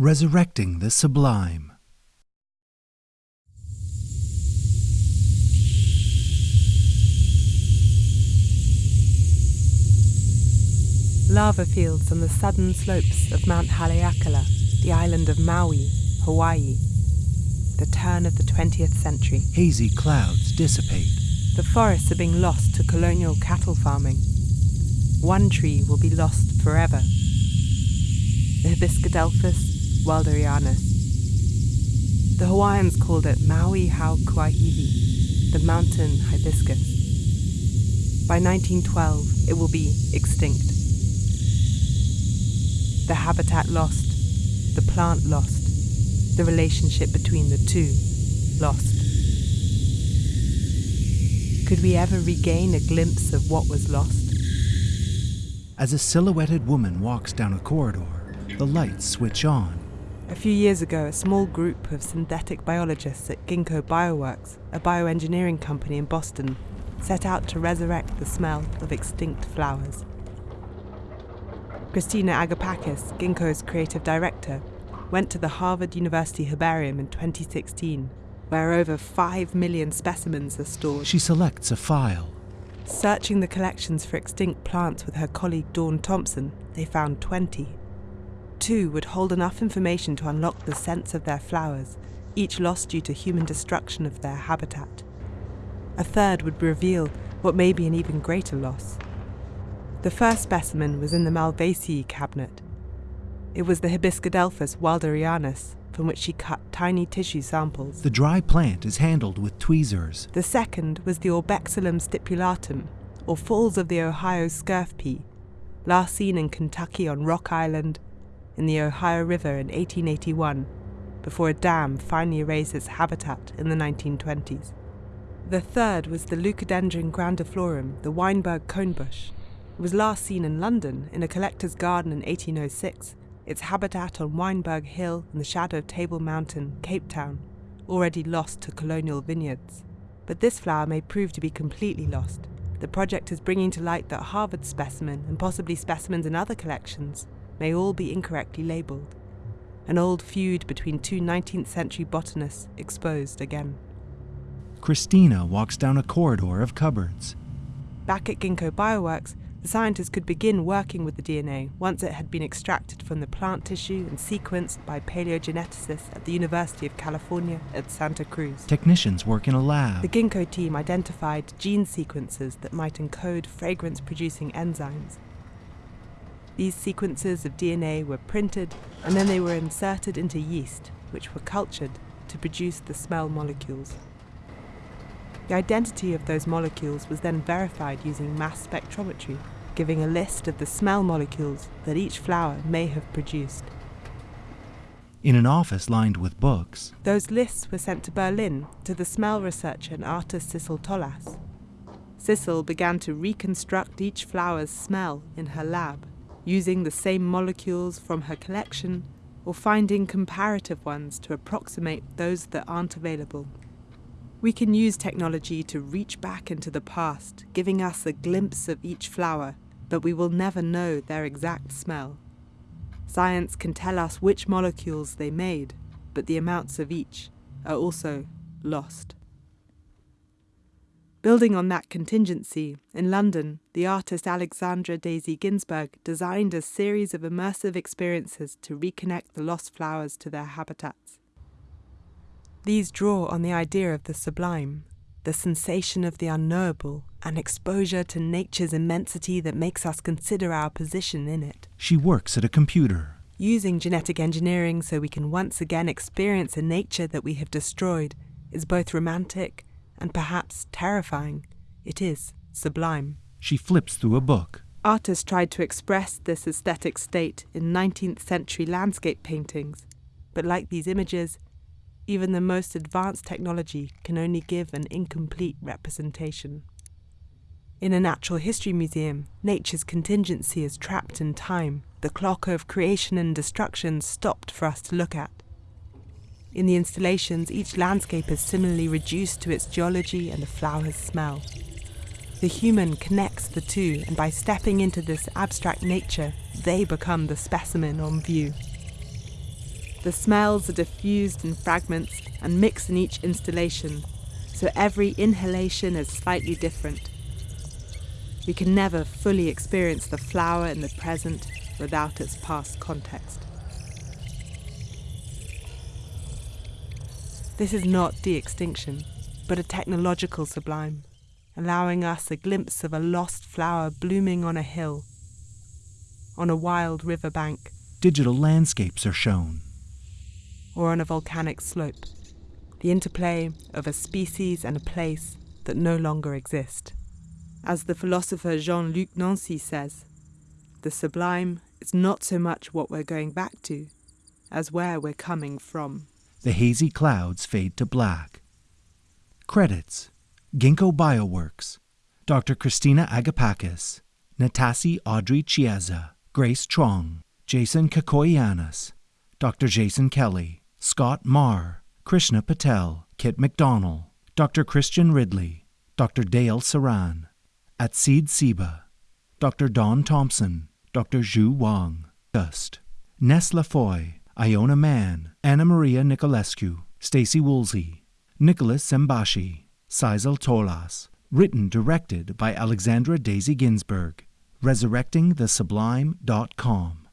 Resurrecting the Sublime. Lava fields on the southern slopes of Mount Haleakala, the island of Maui, Hawaii. The turn of the 20th century. Hazy clouds dissipate. The forests are being lost to colonial cattle farming. One tree will be lost forever. The Hibiscadelphus wilderianus. The Hawaiians called it Maui Hau Kuahiwi, the mountain hibiscus. By 1912, it will be extinct. The habitat lost, the plant lost, the relationship between the two lost. Could we ever regain a glimpse of what was lost? As a silhouetted woman walks down a corridor, the lights switch on. A few years ago, a small group of synthetic biologists at Ginkgo Bioworks, a bioengineering company in Boston, set out to resurrect the smell of extinct flowers. Christina Agapakis, Ginkgo's creative director, went to the Harvard University Herbarium in 2016, where over 5 million specimens are stored. She selects a file. Searching the collections for extinct plants with her colleague Dawn Thompson, they found 20. Two would hold enough information to unlock the scents of their flowers, each lost due to human destruction of their habitat. A third would reveal what may be an even greater loss. The first specimen was in the Malvaceae cabinet. It was the Hibiscadelphus wilderianus, from which she cut tiny tissue samples. The dry plant is handled with tweezers. The second was the Orbexilum stipulatum, or Falls of the Ohio scurf pea, last seen in Kentucky on Rock Island in the Ohio River in 1881, before a dam finally erased its habitat in the 1920s. The third was the Leucadendron grandiflorum, the Wynberg conebush. It was last seen in London in a collector's garden in 1806, its habitat on Wynberg Hill in the shadow of Table Mountain, Cape Town, already lost to colonial vineyards. But this flower may prove to be completely lost. The project is bringing to light that Harvard specimen and possibly specimens in other collections may all be incorrectly labelled. An old feud between two 19th century botanists exposed again. Christina walks down a corridor of cupboards. Back at Ginkgo Bioworks, the scientists could begin working with the DNA once it had been extracted from the plant tissue and sequenced by paleogeneticists at the University of California at Santa Cruz. Technicians work in a lab. The Ginkgo team identified gene sequences that might encode fragrance producing enzymes. These sequences of DNA were printed and then they were inserted into yeast, which were cultured to produce the smell molecules. The identity of those molecules was then verified using mass spectrometry, giving a list of the smell molecules that each flower may have produced. In an office lined with books, Those lists were sent to Berlin to the smell researcher and artist Sissel Tolaas. Sissel began to reconstruct each flower's smell in her lab, using the same molecules from her collection or finding comparative ones to approximate those that aren't available. We can use technology to reach back into the past, giving us a glimpse of each flower, but we will never know their exact smell. Science can tell us which molecules they made, but the amounts of each are also lost. Building on that contingency, in London, the artist Alexandra Daisy Ginsberg designed a series of immersive experiences to reconnect the lost flowers to their habitats. These draw on the idea of the sublime, the sensation of the unknowable, and exposure to nature's immensity that makes us consider our position in it. she works at a computer. Using genetic engineering so we can once again experience a nature that we have destroyed is both romantic and perhaps terrifying. It is sublime. She flips through a book. Artists tried to express this aesthetic state in 19th century landscape paintings, but like these images, even the most advanced technology can only give an incomplete representation. In a natural history museum, nature's contingency is trapped in time. The clock of creation and destruction stopped for us to look at. In the installations, each landscape is similarly reduced to its geology and the flower's smell. The human connects the two, and by stepping into this abstract nature, they become the specimen on view. The smells are diffused in fragments and mix in each installation, so every inhalation is slightly different. We can never fully experience the flower in the present without its past context. This is not de extinction, but a technological sublime, allowing us a glimpse of a lost flower blooming on a hill, on a wild river bank, Digital landscapes are shown. or on a volcanic slope. The interplay of a species and a place that no longer exist. As the philosopher Jean Luc Nancy says, the sublime is not so much what we're going back to as where we're coming from. The hazy clouds fade to black. Credits Ginkgo Bioworks, Dr. Christina Agapakis, Natasi Audrey Chiesa, Grace Trong, Jason Kakoyanis, Dr. Jason Kelly, Scott Marr, Krishna Patel, Kit McDonnell, Dr. Christian Ridley, Dr. Dale Saran, Atseed Siba, Dr. Dawn Thompson, Dr. Zhu Wang, Dust, Ness Lafoy, Iona Mann, Anna Maria Nicolescu, Stacy Woolsey, Nicholas Zembashi, Sissel Tolaas. Written directed by Alexandra Daisy Ginsberg. ResurrectingTheSublime.com.